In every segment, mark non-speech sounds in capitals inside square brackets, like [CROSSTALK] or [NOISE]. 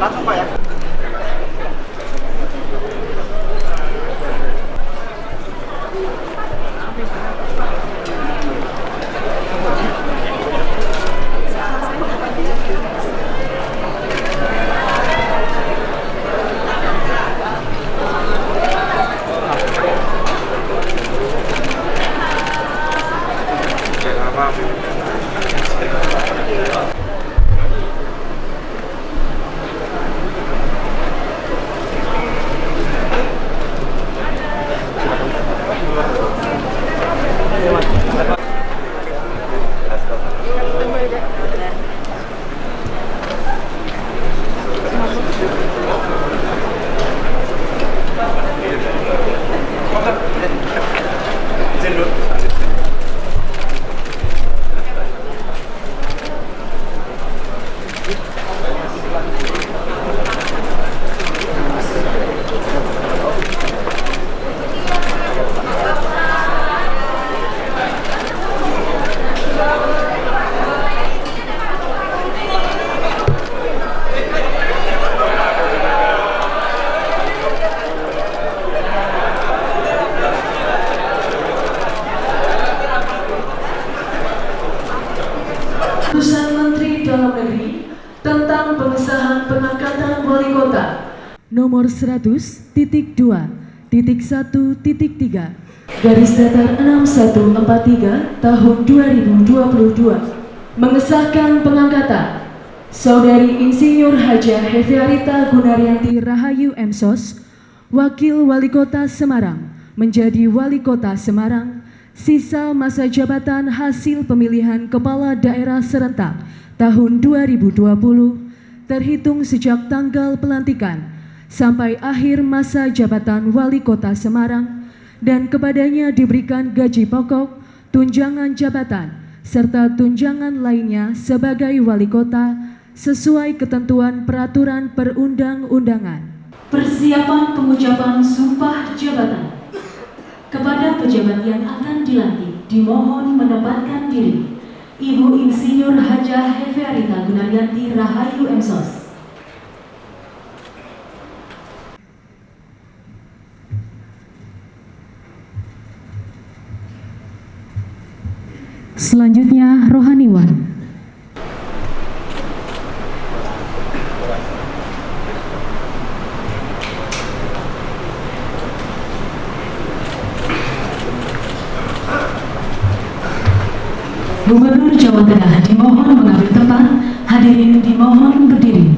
langsung Pak ya Waalaikumsalam. pengangkatan wali kota. Nomor 100 titik 2 titik 1 titik 3 garis datar 6143 tahun 2022 mengesahkan pengangkatan. Saudari Insinyur Haja Hefiarita Gunaryanti. Rahayu Emsos Wakil Wali Kota Semarang menjadi Wali Kota Semarang sisa masa jabatan hasil pemilihan Kepala Daerah Serentak tahun 2020 terhitung sejak tanggal pelantikan sampai akhir masa jabatan Wali Kota Semarang dan kepadanya diberikan gaji pokok, tunjangan jabatan, serta tunjangan lainnya sebagai Wali Kota sesuai ketentuan peraturan perundang-undangan. Persiapan pengucapan sumpah jabatan kepada pejabat yang akan dilantik dimohon menempatkan diri Ibu Insinyur Haja Heferita Gunaryanti Rahayu Emsos. Selanjutnya Rohaniwan. Gubernur Jawa Tengah dimohon mengambil tempat, hadirin dimohon berdiri.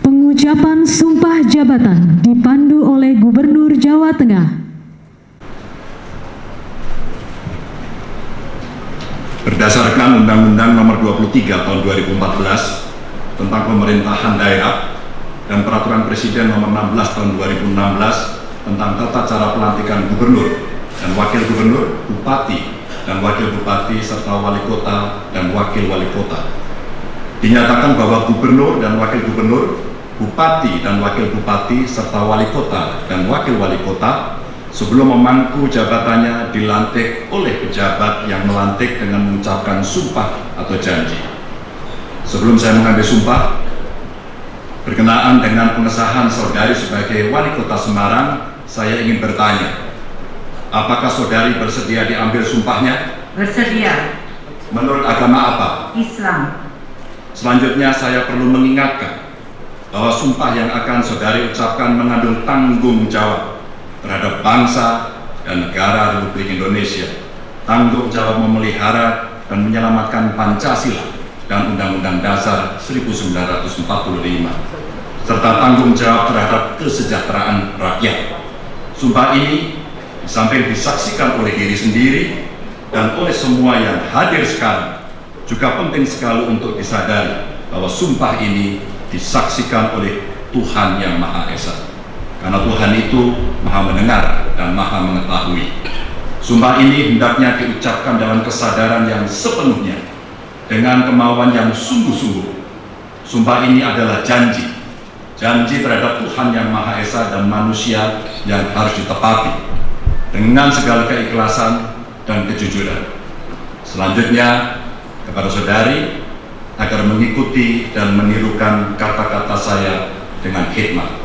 Pengucapan sumpah jabatan dipandu oleh Gubernur Jawa Tengah. Berdasarkan Undang-Undang Nomor 23 Tahun 2014 tentang Pemerintahan Daerah dan Peraturan Presiden Nomor 16 Tahun 2016 tentang tata cara pelantikan gubernur dan wakil gubernur, bupati dan wakil bupati serta wali kota dan wakil wali kota. Dinyatakan bahwa gubernur dan wakil gubernur, bupati dan wakil bupati serta wali kota dan wakil wali kota sebelum memangku jabatannya dilantik oleh pejabat yang melantik dengan mengucapkan sumpah atau janji. Sebelum saya mengambil sumpah, berkenaan dengan pengesahan saudari sebagai wali kota Semarang, saya ingin bertanya, apakah saudari bersedia diambil sumpahnya? Bersedia. Menurut agama apa? Islam. Selanjutnya saya perlu mengingatkan bahwa sumpah yang akan saudari ucapkan mengandung tanggung jawab terhadap bangsa dan negara Republik Indonesia, tanggung jawab memelihara dan menyelamatkan Pancasila dan Undang-Undang Dasar 1945, serta tanggung jawab terhadap kesejahteraan rakyat. Sumpah ini di samping disaksikan oleh diri sendiri dan oleh semua yang hadir sekarang, juga penting sekali untuk disadari bahwa sumpah ini disaksikan oleh Tuhan Yang Maha Esa. Karena Tuhan itu maha mendengar dan maha mengetahui. Sumpah ini hendaknya diucapkan dalam kesadaran yang sepenuhnya, dengan kemauan yang sungguh-sungguh. Sumpah ini adalah janji, janji terhadap Tuhan yang Maha Esa dan manusia yang harus ditepati dengan segala keikhlasan dan kejujuran. Selanjutnya, kepada saudari, agar mengikuti dan menirukan kata-kata saya dengan hikmat.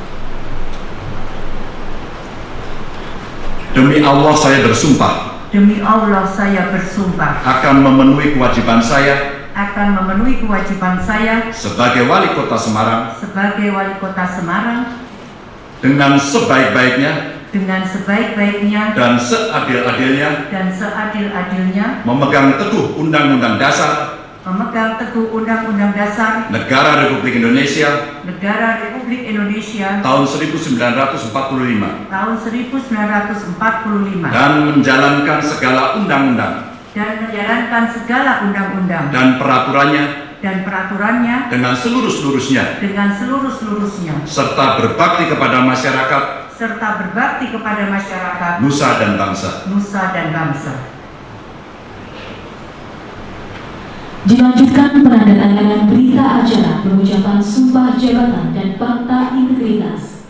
Demi Allah saya bersumpah Demi Allah saya bersumpah akan memenuhi kewajiban saya akan memenuhi kewajiban saya sebagai wali kota Semarang sebagai wali kota Semarang dengan sebaik-baiknya dengan sebaik-baiknya dan seadil-adilnya dan seadil-adilnya memegang teguh Undang-Undang Dasar memegang teguh Undang-Undang Dasar Negara Republik Indonesia Negara Republik Indonesia tahun 1945 tahun 1945 dan menjalankan segala undang-undang. Dan menjalankan segala undang-undang. Dan peraturannya. Dan peraturannya. Dengan seluruh-seluruhnya. Dengan seluruh-seluruhnya. Serta berbakti kepada masyarakat. Serta berbakti kepada masyarakat. Nusa dan bangsa. nusa dan bangsa. Dilanjutkan penandatanganan berita acara pengucapan sumpah jabatan dan fakta integritas.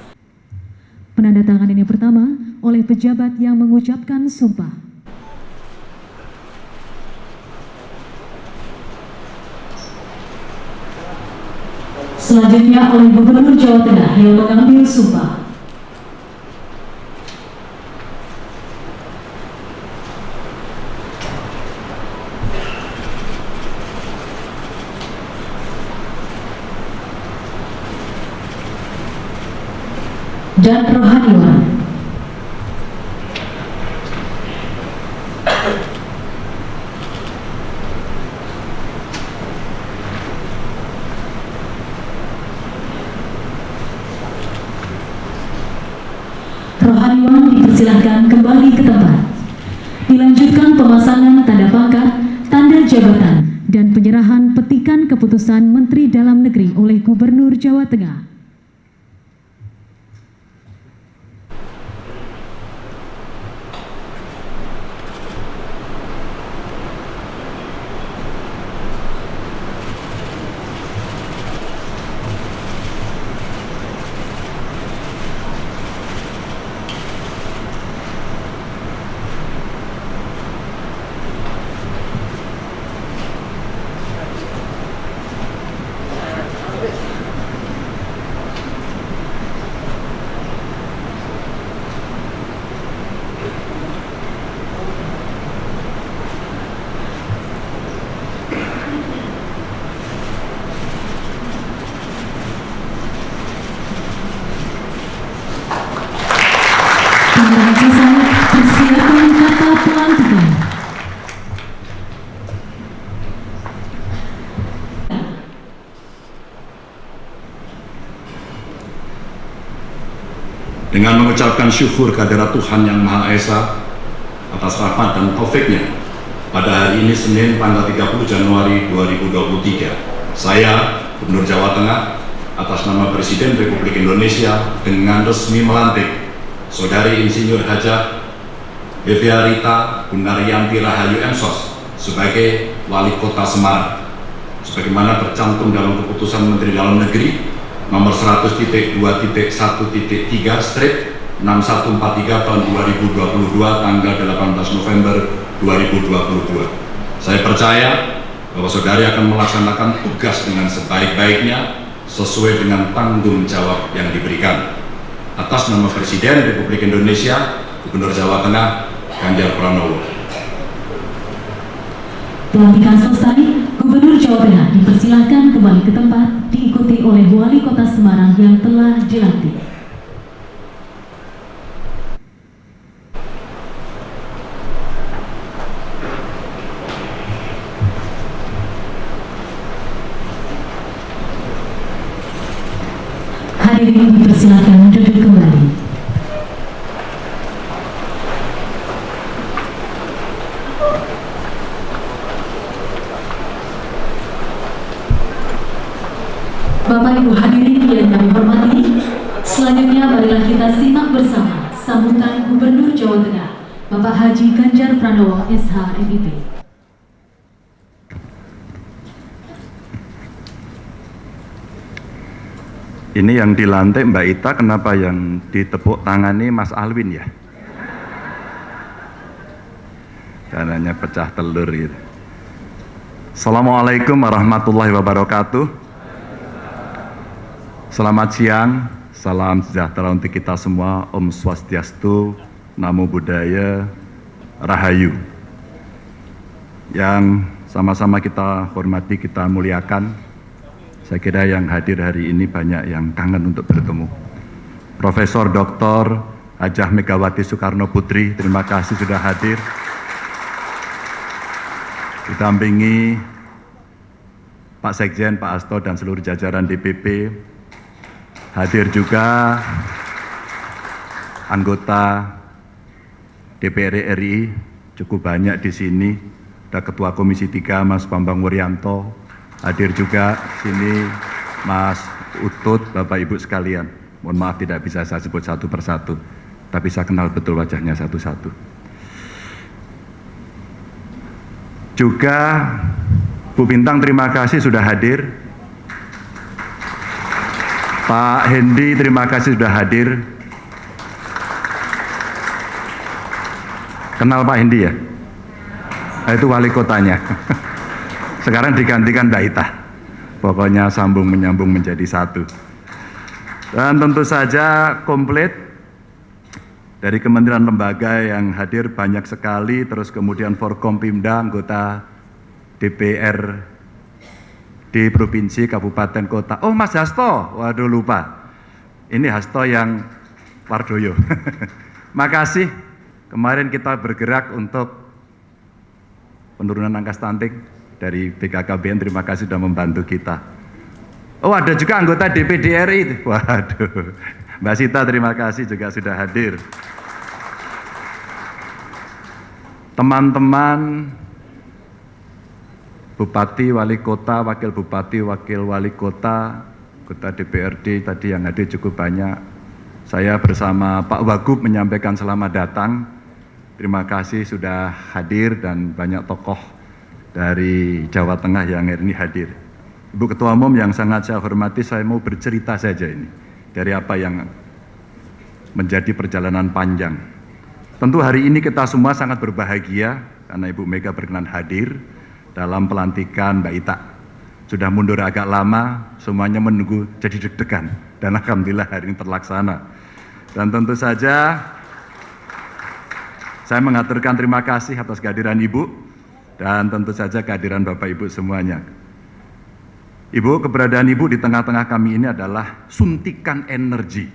Penandatanganan yang pertama oleh pejabat yang mengucapkan sumpah. Selanjutnya oleh Gubernur Jawa Tengah yang mengambil sumpah. Dan rohaniwan. Dipersilahkan kembali ke tempat. Dilanjutkan pemasangan tanda pangkat, tanda jabatan, dan penyerahan petikan keputusan Menteri Dalam Negeri oleh Gubernur Jawa Tengah. Dengan mengucapkan syukur kehadirat Tuhan Yang Maha Esa atas rahmat dan taufiknya pada hari ini Senin tanggal 30 Januari 2023 saya Gubernur Jawa Tengah atas nama Presiden Republik Indonesia dengan resmi melantik Saudari Insinyur Hajah Devia Rita Gunaryanti Rahayu Emsos sebagai Wali Kota Semarang. Sebagaimana tercantum dalam keputusan Menteri Dalam Negeri nomor 100.2.1.3 strip 6143 tahun 2022 tanggal 18 November 2022. Saya percaya bahwa saudari akan melaksanakan tugas dengan sebaik-baiknya sesuai dengan tanggung jawab yang diberikan. Atas nama Presiden Republik Indonesia, Gubernur Jawa Tengah, Ganjar Pranowo. Pelantikan selesai, Gubernur Jawa Tengah dipersilahkan kembali ke tempat diikuti oleh Wali Kota Semarang yang telah dilantik. Hadirin dipersilahkan duduk kembali. Bapak Ibu hadirin yang kami hormati, selanjutnya marilah kita simak bersama sambutan Gubernur Jawa Tengah, Bapak Haji Ganjar Pranowo SH MIP. Ini yang dilantik Mbak Ita, kenapa yang ditepuk tangani Mas Alwin ya? Karenanya pecah telur gitu. Assalamualaikum warahmatullahi wabarakatuh. Selamat siang, salam sejahtera untuk kita semua. Om Swastiastu, Namo Buddhaya, Rahayu. Yang sama-sama kita hormati, kita muliakan. Saya kira yang hadir hari ini banyak yang kangen untuk bertemu. Profesor Dr. Hajah Megawati Soekarno Putri, terima kasih sudah hadir. Didampingi Pak Sekjen, Pak Asto, dan seluruh jajaran DPP. Hadir juga anggota DPR RI, cukup banyak di sini. Ada Ketua Komisi 3, Mas Bambang Wuryanto, hadir juga sini Mas Utut, Bapak Ibu sekalian. Mohon maaf tidak bisa saya sebut satu persatu, tapi saya kenal betul wajahnya satu-satu. Juga Bu Bintang terima kasih sudah hadir. Pak Hendi terima kasih sudah hadir. Kenal Pak Hendi ya? Nah, itu wali kotanya. [LAUGHS] Sekarang digantikan Mbak Ita. Pokoknya sambung menyambung menjadi satu. Dan tentu saja komplit dari kementerian lembaga yang hadir banyak sekali, terus kemudian Forkompimda, anggota DPR di provinsi, kabupaten, kota. Oh Mas Hasto, waduh lupa. Ini Hasto yang Wardoyo. [LAUGHS] Makasih, kemarin kita bergerak untuk penurunan angka stunting dari BKKBN, terima kasih sudah membantu kita. Oh ada juga anggota DPD RI, waduh. Mbak Sita terima kasih juga sudah hadir. Teman-teman Bupati, Wali Kota, Wakil Bupati, Wakil Wali Kota, Kota DPRD tadi yang hadir cukup banyak. Saya bersama Pak Wagub menyampaikan selamat datang. Terima kasih sudah hadir dan banyak tokoh dari Jawa Tengah yang hari ini hadir. Ibu Ketua Umum yang sangat saya hormati, saya mau bercerita saja ini dari apa yang menjadi perjalanan panjang. Tentu hari ini kita semua sangat berbahagia karena Ibu Mega berkenan hadir dalam pelantikan Mbak Ita. Sudah mundur agak lama, semuanya menunggu jadi deg-degan. Dan Alhamdulillah hari ini terlaksana. Dan tentu saja saya mengaturkan terima kasih atas kehadiran Ibu dan tentu saja kehadiran Bapak Ibu semuanya. Ibu, keberadaan Ibu di tengah-tengah kami ini adalah suntikan energi.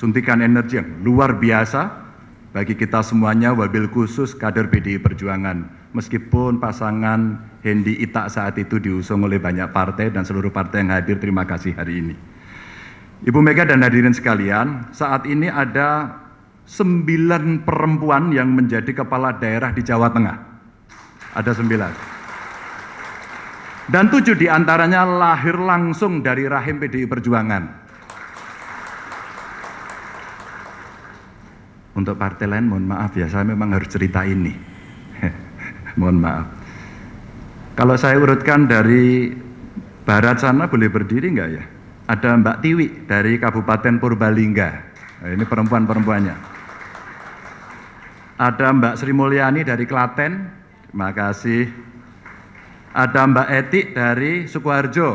Suntikan energi yang luar biasa bagi kita semuanya, wabil khusus kader PDI Perjuangan meskipun pasangan Hendi Ita saat itu diusung oleh banyak partai dan seluruh partai yang hadir, terima kasih hari ini. Ibu Mega dan hadirin sekalian, saat ini ada sembilan perempuan yang menjadi kepala daerah di Jawa Tengah. Ada sembilan. Dan tujuh di antaranya lahir langsung dari rahim PDI Perjuangan. Untuk partai lain mohon maaf ya, saya memang harus cerita ini. Mohon maaf. Kalau saya urutkan dari barat sana boleh berdiri enggak ya? Ada Mbak Tiwi dari Kabupaten Purbalingga. Nah, ini perempuan-perempuannya. Ada Mbak Sri Mulyani dari Klaten. Terima kasih. Ada Mbak Etik dari Sukoharjo.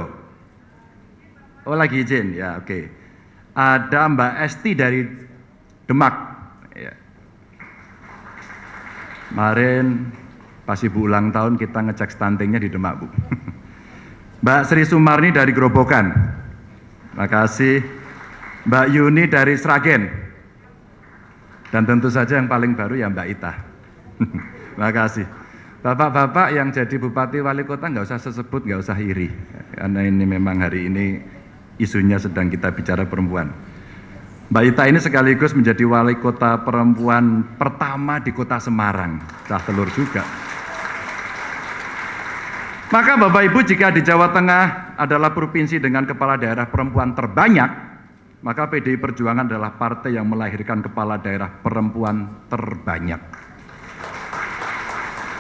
Oh lagi izin, ya oke. Okay. Ada Mbak Esti dari Demak. Ya. Kemarin Pas ibu ulang tahun kita ngecek stuntingnya di Demak, Bu. [LAUGHS] Mbak Sri Sumarni dari Grobogan. Terima kasih. Mbak Yuni dari Sragen. Dan tentu saja yang paling baru ya Mbak Ita. [LAUGHS] Terima kasih. Bapak-bapak yang jadi bupati wali kota nggak usah sesebut, nggak usah iri. Karena ini memang hari ini isunya sedang kita bicara perempuan. Mbak Ita ini sekaligus menjadi wali kota perempuan pertama di kota Semarang. Cah telur juga. Maka Bapak Ibu jika di Jawa Tengah adalah provinsi dengan kepala daerah perempuan terbanyak, maka PDI Perjuangan adalah partai yang melahirkan kepala daerah perempuan terbanyak.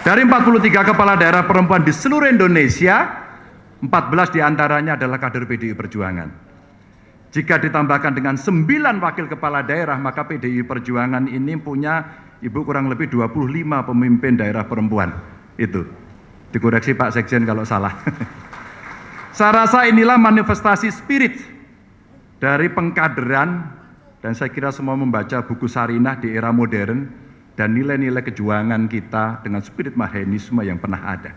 Dari 43 kepala daerah perempuan di seluruh Indonesia, 14 di antaranya adalah kader PDI Perjuangan. Jika ditambahkan dengan 9 wakil kepala daerah, maka PDI Perjuangan ini punya ibu kurang lebih 25 pemimpin daerah perempuan. Itu Dikoreksi Pak Sekjen kalau salah. [LAUGHS] saya rasa inilah manifestasi spirit dari pengkaderan dan saya kira semua membaca buku Sarinah di era modern dan nilai-nilai kejuangan kita dengan spirit mahenisme yang pernah ada.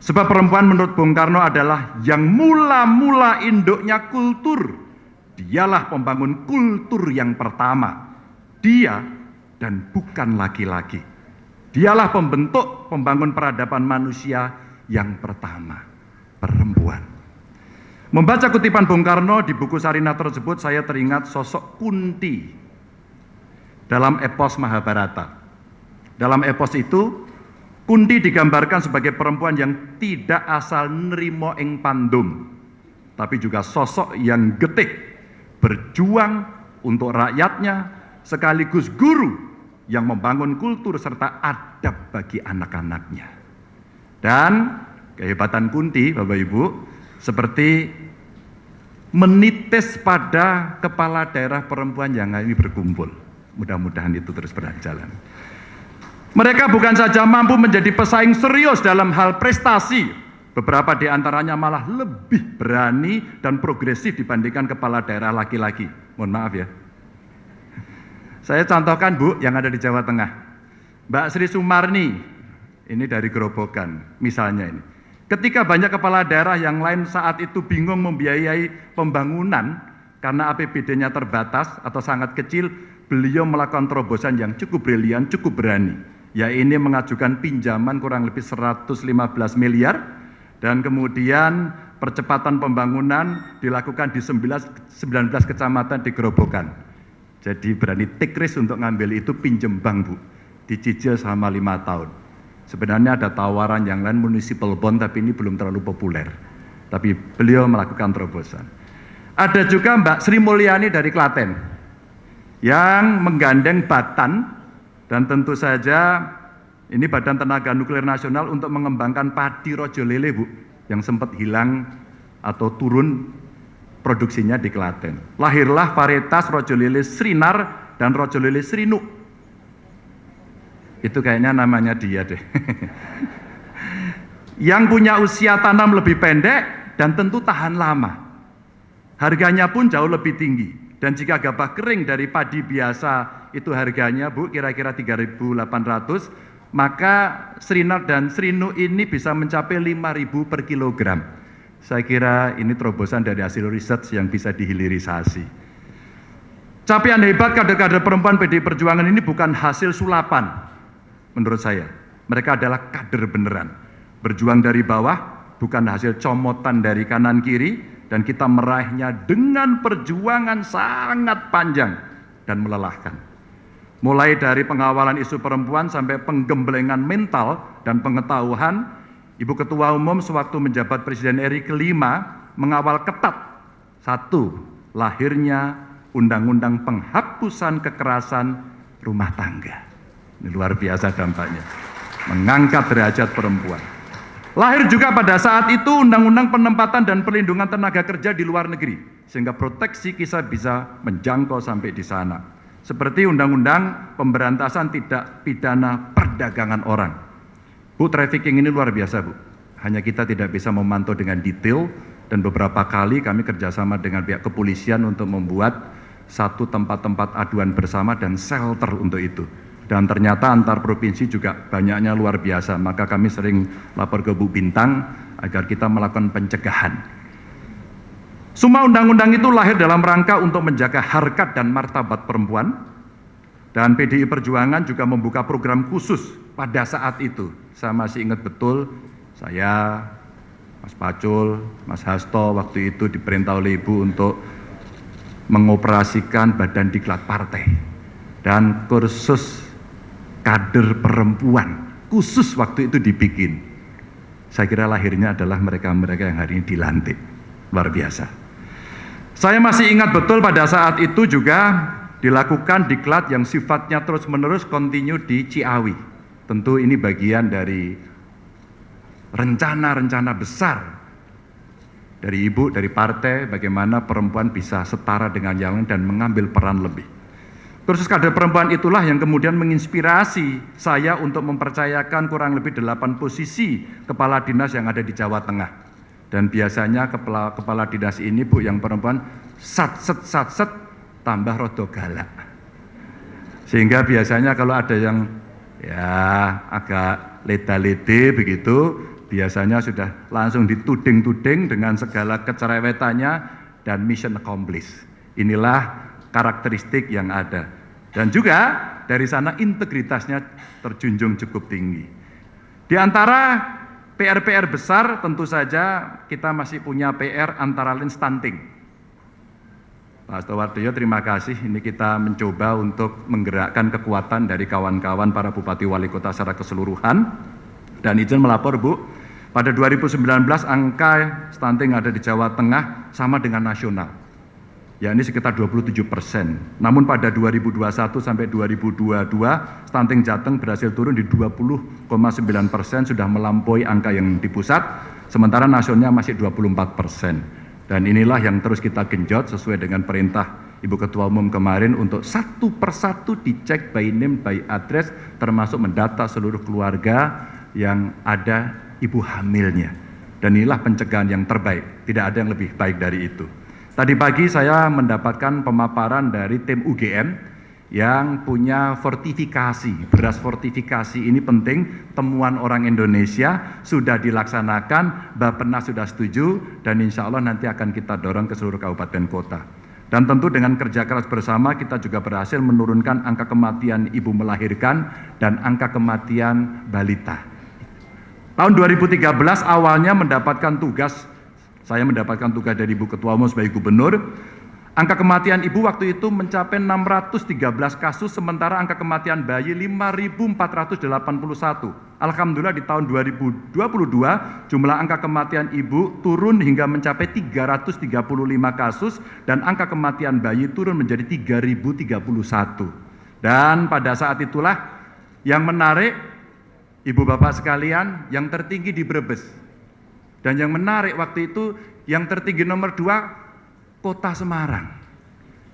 Sebab perempuan menurut Bung Karno adalah yang mula-mula induknya kultur. Dialah pembangun kultur yang pertama. Dia dan bukan laki-laki. Dialah pembentuk pembangun peradaban manusia yang pertama, perempuan. Membaca kutipan Bung Karno di buku Sarina tersebut, saya teringat sosok Kunti dalam epos Mahabharata. Dalam epos itu, Kunti digambarkan sebagai perempuan yang tidak asal nerimo ing pandum, tapi juga sosok yang getih, berjuang untuk rakyatnya, sekaligus guru yang membangun kultur serta adab bagi anak-anaknya. Dan kehebatan Kunti, Bapak Ibu, seperti menitis pada kepala daerah perempuan yang ini berkumpul. Mudah-mudahan itu terus berjalan. Mereka bukan saja mampu menjadi pesaing serius dalam hal prestasi, Beberapa di antaranya malah lebih berani dan progresif dibandingkan kepala daerah laki-laki. Mohon maaf ya. Saya contohkan Bu yang ada di Jawa Tengah. Mbak Sri Sumarni, ini dari Gerobokan misalnya ini. Ketika banyak kepala daerah yang lain saat itu bingung membiayai pembangunan karena APBD-nya terbatas atau sangat kecil, beliau melakukan terobosan yang cukup brilian, cukup berani. Ya ini mengajukan pinjaman kurang lebih 115 miliar dan kemudian percepatan pembangunan dilakukan di 19, 19 kecamatan di Gerobokan. Jadi berani take risk untuk ngambil itu pinjem bank Bu, dicicil selama lima tahun. Sebenarnya ada tawaran yang lain municipal bond tapi ini belum terlalu populer. Tapi beliau melakukan terobosan. Ada juga Mbak Sri Mulyani dari Klaten yang menggandeng Batan dan tentu saja ini Badan Tenaga Nuklir Nasional untuk mengembangkan padi rojo lele Bu yang sempat hilang atau turun produksinya di Klaten. Lahirlah varietas rojo Srinar dan rojo lele Srinuk itu kayaknya namanya dia deh. [LAUGHS] Yang punya usia tanam lebih pendek dan tentu tahan lama. Harganya pun jauh lebih tinggi. Dan jika gabah kering dari padi biasa itu harganya Bu kira-kira 3.800, maka Srinar dan Srinu ini bisa mencapai 5.000 per kilogram. Saya kira ini terobosan dari hasil riset yang bisa dihilirisasi. Capaian hebat kader-kader perempuan PDI Perjuangan ini bukan hasil sulapan, menurut saya. Mereka adalah kader beneran. Berjuang dari bawah, bukan hasil comotan dari kanan kiri, dan kita meraihnya dengan perjuangan sangat panjang dan melelahkan. Mulai dari pengawalan isu perempuan sampai penggemblengan mental dan pengetahuan, Ibu Ketua Umum sewaktu menjabat Presiden RI kelima mengawal ketat satu, lahirnya Undang-Undang Penghapusan Kekerasan Rumah Tangga. Ini luar biasa dampaknya. Mengangkat derajat perempuan. Lahir juga pada saat itu Undang-Undang Penempatan dan Perlindungan Tenaga Kerja di luar negeri. Sehingga proteksi kita bisa menjangkau sampai di sana. Seperti Undang-Undang Pemberantasan Tidak Pidana Perdagangan Orang. Bu, trafficking ini luar biasa Bu. Hanya kita tidak bisa memantau dengan detail dan beberapa kali kami kerjasama dengan pihak kepolisian untuk membuat satu tempat-tempat aduan bersama dan shelter untuk itu dan ternyata antar provinsi juga banyaknya luar biasa. Maka kami sering lapor ke Bu Bintang agar kita melakukan pencegahan. Semua undang-undang itu lahir dalam rangka untuk menjaga harkat dan martabat perempuan. Dan PDI Perjuangan juga membuka program khusus pada saat itu. Saya masih ingat betul, saya, Mas Pacul, Mas Hasto waktu itu diperintah oleh Ibu untuk mengoperasikan badan diklat partai. Dan kursus kader perempuan khusus waktu itu dibikin. Saya kira lahirnya adalah mereka-mereka yang hari ini dilantik. Luar biasa. Saya masih ingat betul pada saat itu juga dilakukan diklat yang sifatnya terus-menerus kontinu di Ciawi. Tentu ini bagian dari rencana-rencana besar dari ibu, dari partai, bagaimana perempuan bisa setara dengan yang lain dan mengambil peran lebih. Kursus kader perempuan itulah yang kemudian menginspirasi saya untuk mempercayakan kurang lebih delapan posisi kepala dinas yang ada di Jawa Tengah. Dan biasanya kepala, kepala dinas ini Bu yang perempuan sat set sat set tambah rodo galak. Sehingga biasanya kalau ada yang ya agak leda-lede begitu, biasanya sudah langsung dituding-tuding dengan segala kecerewetannya dan mission accomplished. Inilah karakteristik yang ada. Dan juga dari sana integritasnya terjunjung cukup tinggi. Di antara PR-PR besar tentu saja kita masih punya PR antara lain stunting. Pak Stowardoyo terima kasih ini kita mencoba untuk menggerakkan kekuatan dari kawan-kawan para bupati wali kota secara keseluruhan dan izin melapor Bu pada 2019 angka stunting ada di Jawa Tengah sama dengan nasional yakni sekitar 27 persen. Namun pada 2021 sampai 2022, stunting Jateng berhasil turun di 20,9 persen, sudah melampaui angka yang di pusat, sementara nasionalnya masih 24 persen. Dan inilah yang terus kita genjot sesuai dengan perintah Ibu Ketua Umum kemarin untuk satu persatu dicek by name, by address, termasuk mendata seluruh keluarga yang ada ibu hamilnya. Dan inilah pencegahan yang terbaik, tidak ada yang lebih baik dari itu. Tadi pagi saya mendapatkan pemaparan dari tim UGM yang punya fortifikasi. Beras fortifikasi ini penting, temuan orang Indonesia sudah dilaksanakan, Bapenas sudah setuju, dan insya Allah nanti akan kita dorong ke seluruh kabupaten kota. Dan tentu dengan kerja keras bersama kita juga berhasil menurunkan angka kematian ibu melahirkan dan angka kematian balita. Tahun 2013 awalnya mendapatkan tugas, saya mendapatkan tugas dari Ibu Ketua Umum sebagai gubernur, angka kematian ibu waktu itu mencapai 613 kasus, sementara angka kematian bayi 5.481. Alhamdulillah di tahun 2022 jumlah angka kematian ibu turun hingga mencapai 335 kasus dan angka kematian bayi turun menjadi 3031. Dan pada saat itulah yang menarik Ibu bapak sekalian, yang tertinggi di Brebes. Dan yang menarik waktu itu, yang tertinggi nomor dua, kota Semarang.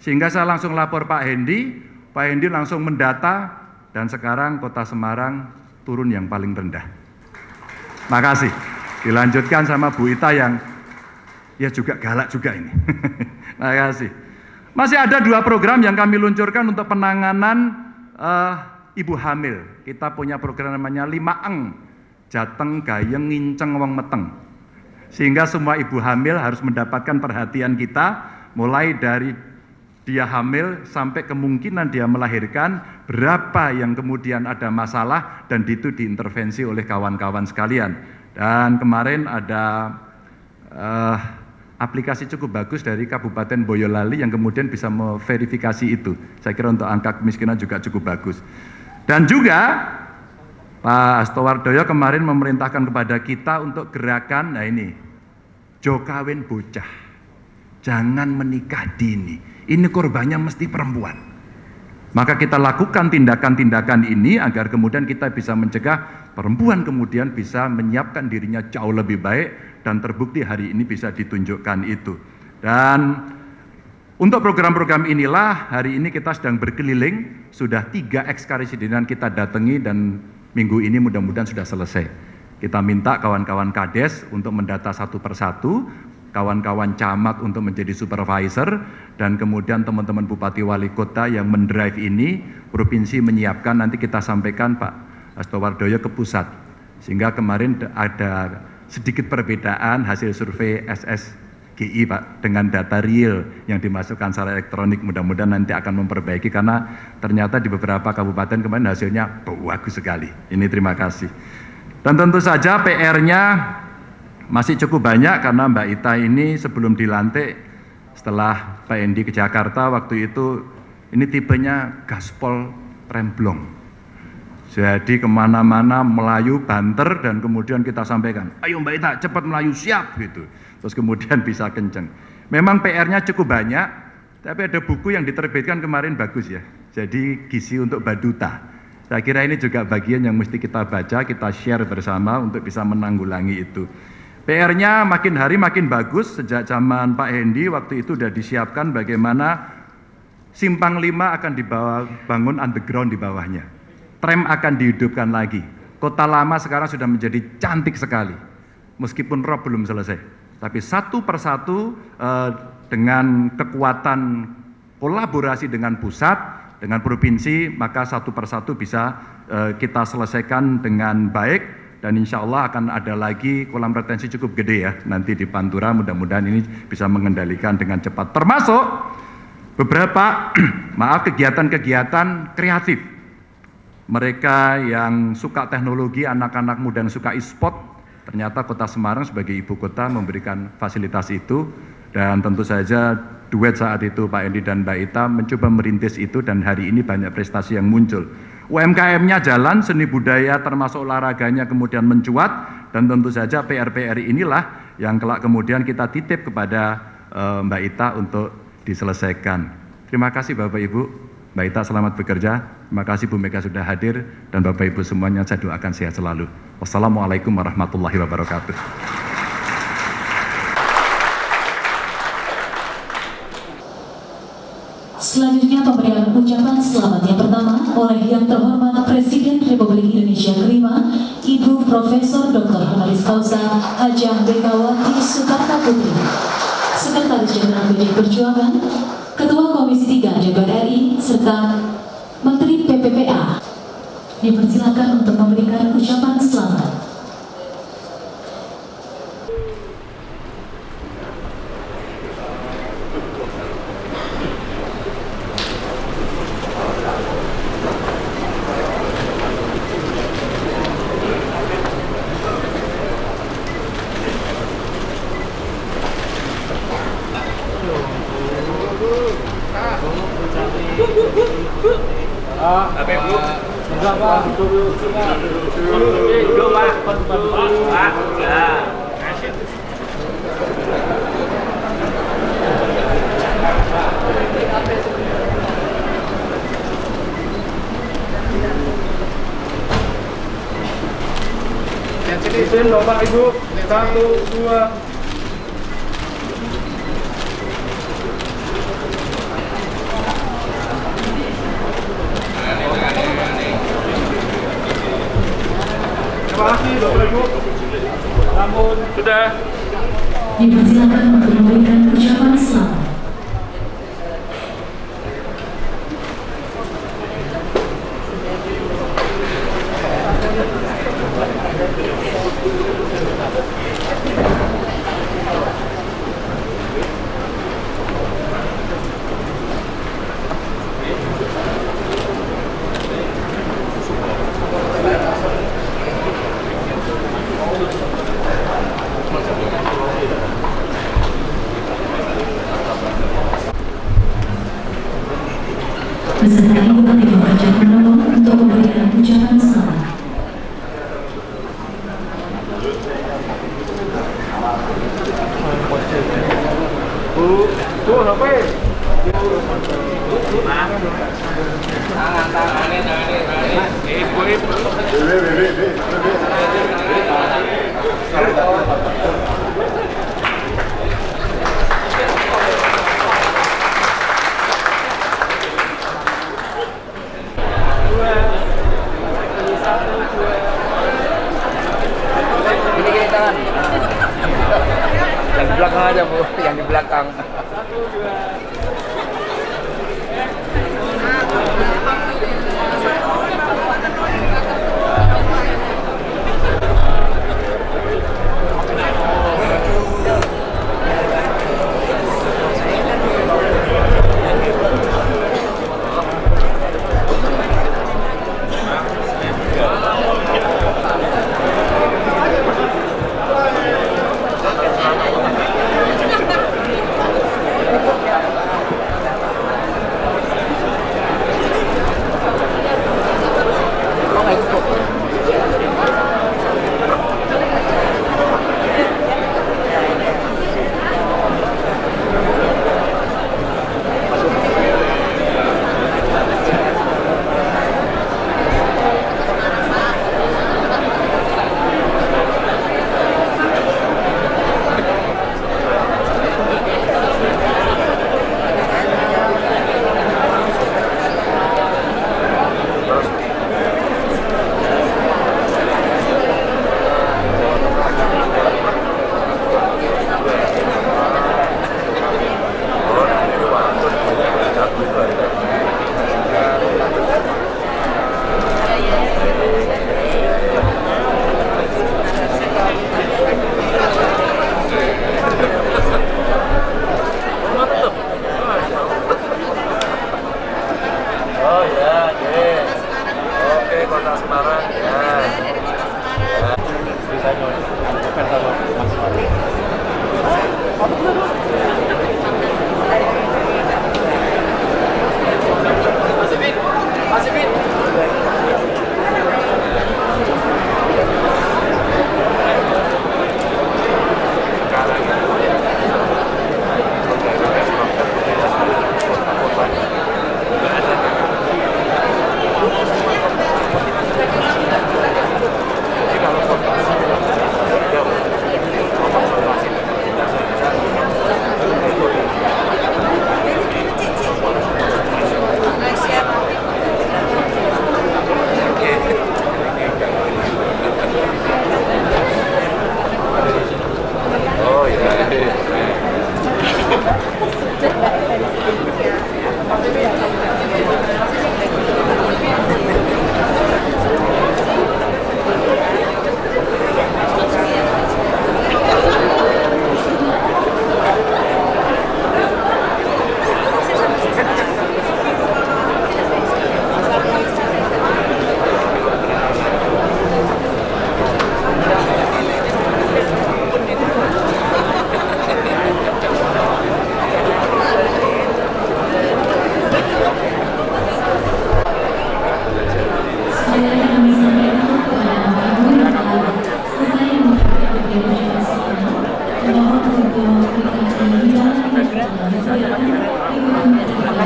Sehingga saya langsung lapor Pak Hendi, Pak Hendi langsung mendata, dan sekarang kota Semarang turun yang paling rendah. Makasih. Dilanjutkan sama Bu Ita yang ya juga galak juga ini. [LAUGHS] Makasih. Masih ada dua program yang kami luncurkan untuk penanganan uh, ibu hamil. Kita punya program namanya lima eng, jateng, gayeng, nginceng, wong meteng. Sehingga semua ibu hamil harus mendapatkan perhatian kita, mulai dari dia hamil sampai kemungkinan dia melahirkan, berapa yang kemudian ada masalah, dan itu diintervensi oleh kawan-kawan sekalian. Dan kemarin ada uh, aplikasi cukup bagus dari Kabupaten Boyolali yang kemudian bisa memverifikasi itu. Saya kira untuk angka kemiskinan juga cukup bagus. Dan juga Pak Astowardoyo kemarin memerintahkan kepada kita untuk gerakan, nah ini, jokawin bocah, jangan menikah dini, ini korbannya mesti perempuan. Maka kita lakukan tindakan-tindakan ini agar kemudian kita bisa mencegah perempuan kemudian bisa menyiapkan dirinya jauh lebih baik dan terbukti hari ini bisa ditunjukkan itu. Dan untuk program-program inilah hari ini kita sedang berkeliling, sudah tiga ekskarisidenan kita datangi dan minggu ini mudah-mudahan sudah selesai. Kita minta kawan-kawan kades untuk mendata satu persatu, kawan-kawan camat untuk menjadi supervisor, dan kemudian teman-teman bupati wali kota yang mendrive ini, provinsi menyiapkan, nanti kita sampaikan Pak Astowardoyo ke pusat. Sehingga kemarin ada sedikit perbedaan hasil survei SS GI Pak dengan data real yang dimasukkan secara elektronik mudah-mudahan nanti akan memperbaiki karena ternyata di beberapa kabupaten kemarin hasilnya bagus sekali. Ini terima kasih. Dan tentu saja PR-nya masih cukup banyak karena Mbak Ita ini sebelum dilantik setelah Pak Endi ke Jakarta waktu itu ini tipenya gaspol remblong. Jadi ke mana-mana Melayu banter dan kemudian kita sampaikan, ayo Mbak Ita cepat Melayu siap gitu terus kemudian bisa kenceng. Memang PR-nya cukup banyak, tapi ada buku yang diterbitkan kemarin bagus ya. Jadi gizi untuk baduta. Saya kira ini juga bagian yang mesti kita baca, kita share bersama untuk bisa menanggulangi itu. PR-nya makin hari makin bagus sejak zaman Pak Hendi waktu itu sudah disiapkan bagaimana simpang lima akan dibawa bangun underground di bawahnya. Tram akan dihidupkan lagi. Kota lama sekarang sudah menjadi cantik sekali. Meskipun rob belum selesai. Tapi satu persatu eh, dengan kekuatan kolaborasi dengan pusat, dengan provinsi, maka satu persatu bisa eh, kita selesaikan dengan baik. Dan insya Allah akan ada lagi kolam retensi cukup gede ya nanti di Pantura. Mudah-mudahan ini bisa mengendalikan dengan cepat. Termasuk beberapa [CLEARS THROAT] maaf kegiatan-kegiatan kreatif. Mereka yang suka teknologi anak-anak muda yang suka e-sport Ternyata kota Semarang sebagai ibu kota memberikan fasilitas itu dan tentu saja duet saat itu Pak Endi dan Mbak Ita mencoba merintis itu dan hari ini banyak prestasi yang muncul. UMKM-nya jalan, seni budaya termasuk olahraganya kemudian mencuat dan tentu saja PR-PR inilah yang kelak kemudian kita titip kepada uh, Mbak Ita untuk diselesaikan. Terima kasih Bapak Ibu. Mbak Ita selamat bekerja. Terima kasih Bu Mega sudah hadir dan Bapak Ibu semuanya saya doakan sehat selalu. Wassalamualaikum warahmatullahi wabarakatuh. Selanjutnya pemberian ucapan selamat yang pertama oleh yang terhormat Presiden Republik Indonesia kelima, Ibu Profesor Dr. Honoris Causa Hajah Bekawati Sukarta Putri, Sekretaris Jenderal PD Perjuangan, Ketua Komisi 3 DPR RI, serta Menteri PPPA. Dipersilakan untuk memberikan ucapan selamat.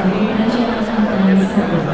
United Nations Conference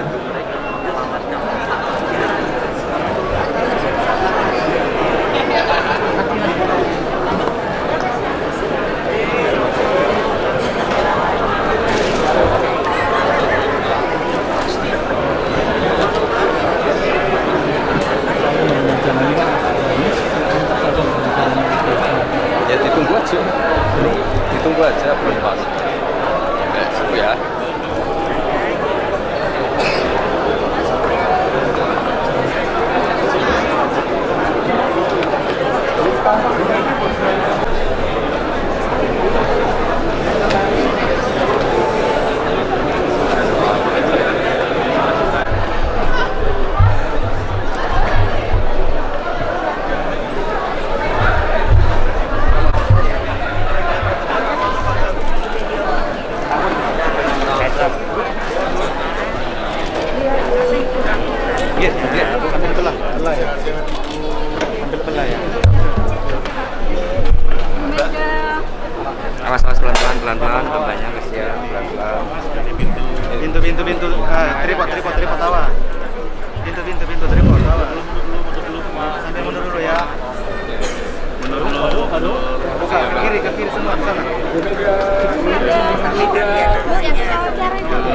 buka ke kiri ke kiri semua sana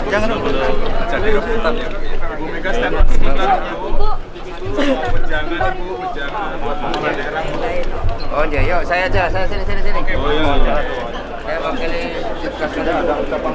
jangan lupa jadi ya Bu Mega stand up Jangan Oh iya, yuk saya aja, saya sini sini sini. Oke, oh, iya, iya. Saya wakili Kasudara. Ada ucapan.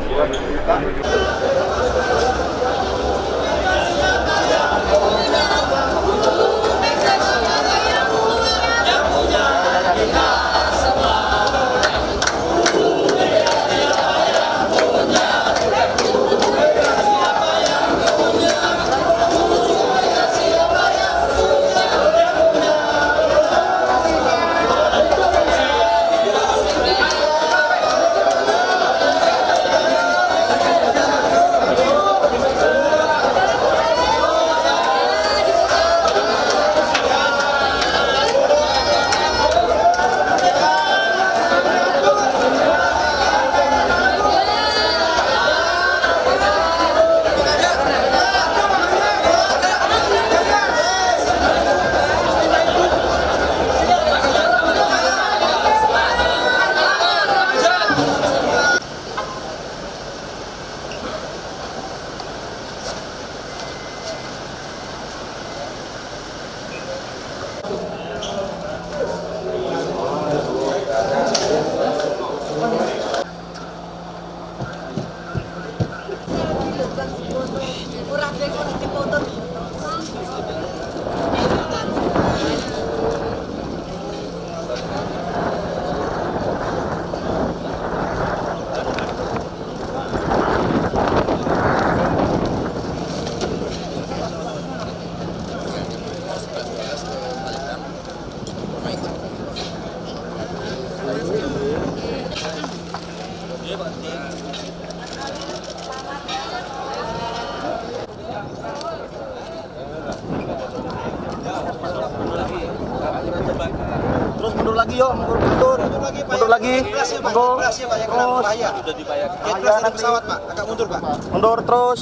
dibayar. Sudah dibayar. Ya, terus pesawat, Pak. Agak mundur, Pak. Mundur terus.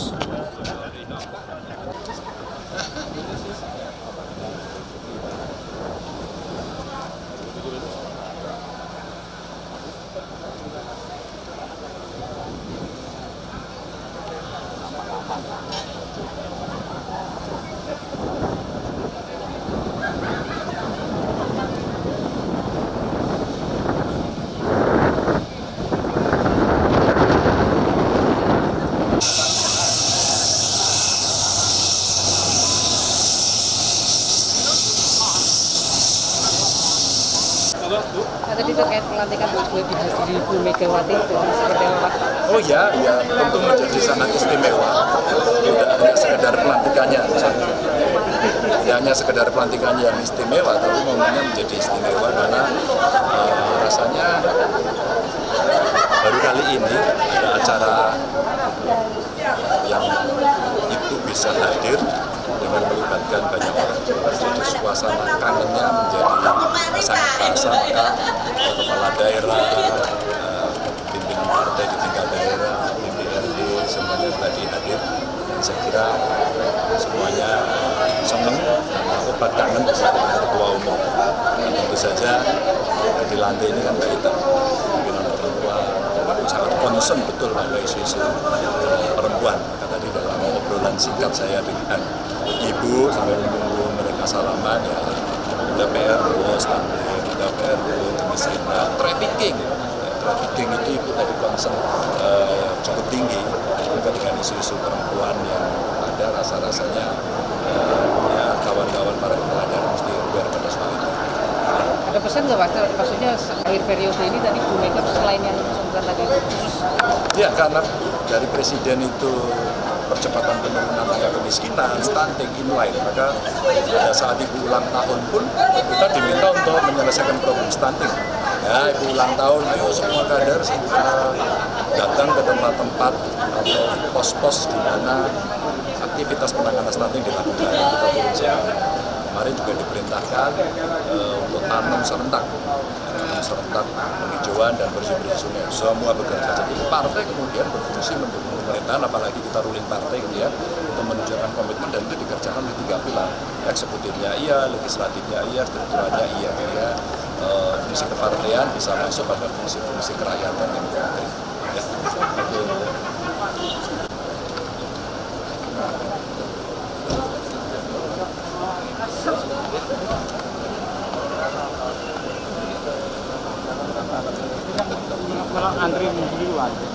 istimewa tapi momennya menjadi istimewa. Nggak Pak? Maksudnya akhir periode ini tadi Bu Mega selain yang sebentar tadi khusus Ya karena dari presiden itu percepatan penurunan angka kemiskinan, stunting, inline, maka pada saat ibu ulang tahun pun kita diminta untuk menyelesaikan problem stunting. Ya, ibu ulang tahun, ayo semua kader uh, datang ke tempat-tempat atau pos-pos di mana aktivitas penanganan stunting dilakukan. Kemarin juga diperintahkan eh, tanam serentak, serentak penghijauan dan bersih-bersih sungai. Semua bekerja. Jadi partai kemudian berfungsi mendukung pemerintahan, apalagi kita ruling partai gitu ya, untuk menunjukkan komitmen dan itu dikerjakan di tiga pilar. Eksekutifnya iya, legislatifnya iya, strukturalnya iya. Ya. Eh, fungsi kepartaian bisa masuk pada fungsi-fungsi kerakyatan yang konkret. Ya. Oke. Kalau antri duluan. Oh